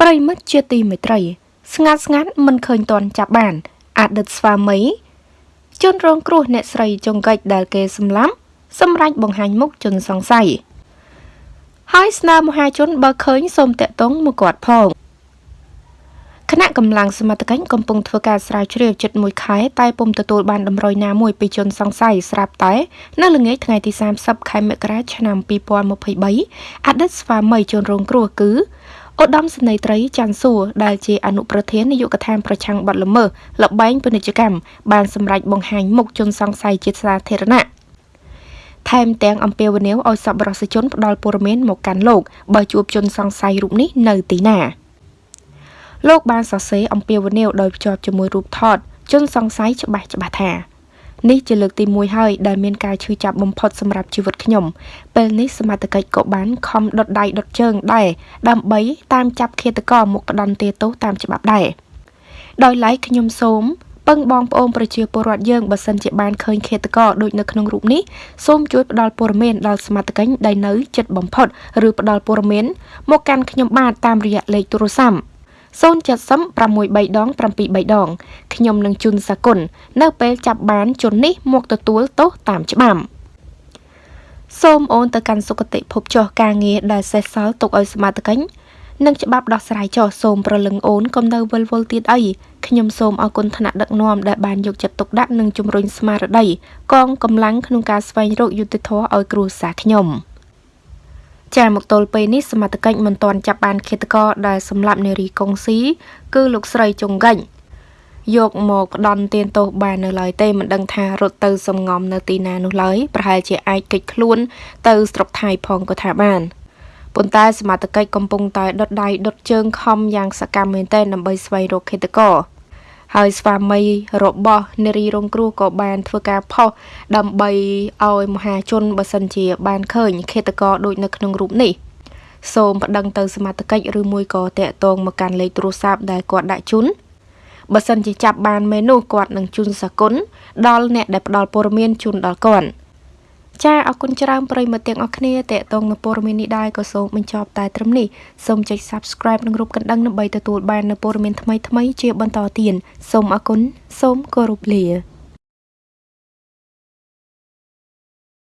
ប្រិមិត្តជាទីមេត្រី ស្ងាត់ស្ងាត់មិនឃើញតន់ចាប់បានអតីតស្វាមីជនរងគ្រោះអ្នកស្រីចុងកិច្ចដែលគេសម្លាប់សម្រាប់បង្ហាញមុខជនសង្ស័យហើយស្នើមហាជនបើឃើញសូមតាក់ទងមកគាត់ផងគណៈកម្លាំងសមត្ថកិច្ចកំពុងធ្វើការស្រាវជ្រាវជិត1ខែតែពុំទទួលបានតម្រុយណាមួយពីជនសង្ស័យស្រាប់តែនៅល្ងាចថ្ងៃទី30ខែមករាឆ្នាំ2023អតីតស្វាមីជនរងគ្រោះគឺ ឧត្តមសេនីយ៍ត្រីច័ន្ទសួរដែលជាអនុប្រធាននាយកដ្ឋានប្រឆាំងបទល្មើសលបែងពាណិជ្ជកម្មបានសម្រេចបង្ហាញមុខជនសង្ស័យជាសាធារណៈថែមទាំងអំពាវនាវឲ្យសប្បុរសជនផ្ដល់ព័ត៌មានមកកាន់លោកបើជួបជនសង្ស័យរូបនេះនៅទីណាលោកបានសរសេរអំពាវនាវដោយភ្ជាប់ជាមួយរូបថតជនសង្ស័យច្បាស់ច្បាស់ថា នេះជាលើកទី1ហើយដែលមានការឈឺចាប់បំផុតសម្រាប់ជីវិតខ្ញុំពេលនេះសមត្ថកិច្ចក៏បានខំដុតដៃដុតជើងដែរដើម្បីតាមចាប់ឃាតករមកផ្ដន់ទាទោសតាមច្បាប់ដែរដោយឡែកខ្ញុំសូមពឹងបងប្អូនប្រជាពលរដ្ឋយើងបើសិនជាបានឃើញឃាតករដូចនៅក្នុងរូបនេះសូមជួយផ្ដល់ព័ត៌មានដល់សមត្ថកិច្ចដែលនៅជិតបំផុត ឬផ្ដល់ព័ត៌មានមកកាន់ខ្ញុំបានតាមរយៈលេខទូរស័ព្ទ 070 6 3ដង7 3ដងខ្ញុំនឹងជូនសាគុណនៅពេលចាប់បានជននេះមកទទួលទោសតាមច្បាប់សូមអូនទៅកាន់សុគតិភពចុះការងារដែលសេះសល់ទុកឲ្យសមត្ថកិច្ចនិងច្បាប់ដោះស្រាយចុះសូមប្រលឹងអូនកុំនៅវិលវល់ទៀតអីខ្ញុំសូមអរគុណថ្នាក់ដឹកនាំដែលបានយកចិត្តទុកដាក់និងជំរុញស្មារតីកងកម្លាំងក្នុងការស្វែងរកយុត្តិធម៌ឲ្យគ្រួសារខ្ញុំ។ ចាមកទល់ពេលនេះសមត្ថកិច្ចមិនទាន់ចាប់បានឃាតករដែលសម្លាប់នារីកុងស៊ីគឺលោកស្រីចុងកិច្ចយកមកផ្ដន់ទានទោសបាននៅឡើយទេមិនដឹងថារត់ទៅសំងំនៅទីណានោះឡើយប្រហែលជាអាចគេចខ្លួន ទៅស្រុកថៃផងក៏ថាបានប៉ុន្តែសមត្ថកិច្ចកំពុងតែដុតដៃដុតជើងខំយ៉ាងសកម្មមែនទែនដើម្បីស្វែងរកឃាតករ ហើយស្វាមីរបស់នារីរងគ្រោះក៏បានធ្វើការផុសដើម្បីឲ្យមហាជនបើសិនជា បានឃើញឃាតករដូចនៅក្នុងរូបនេះសូមប្តឹងទៅសមត្ថកិច្ចឬមួយក៏តាក់ទងមកកាន់លេខទូរស័ព្ទដែលគាត់ដាក់ជូនបើសិនជាចាប់បានមែននោះគាត់នឹងជូនសគុណដល់អ្នកដែលផ្ដល់ព័ត៌មានជូនដល់គាត់ ចាអរគុណច្រើនប្រិយមិត្តទាំងអស់គ្នាតេតងនៅព័ត៌មាននេះដែរក៏សូមបញ្ចប់តែត្រឹមនេះសូមចុច Subscribe និងរូបកណ្ដឹងដើម្បីទទួលបាននូវព័ត៌មានថ្មីៗជាបន្តទៀតសូមអរគុណសូមគោរពលា